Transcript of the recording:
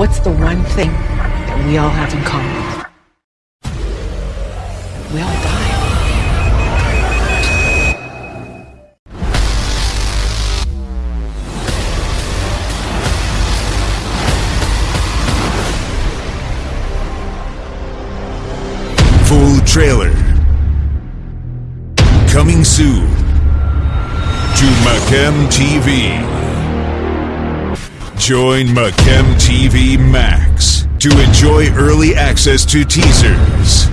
What's the one thing that we all have in common? We all die. Full trailer. Coming soon to Macam TV. Join Macam TV Max to enjoy early access to teasers,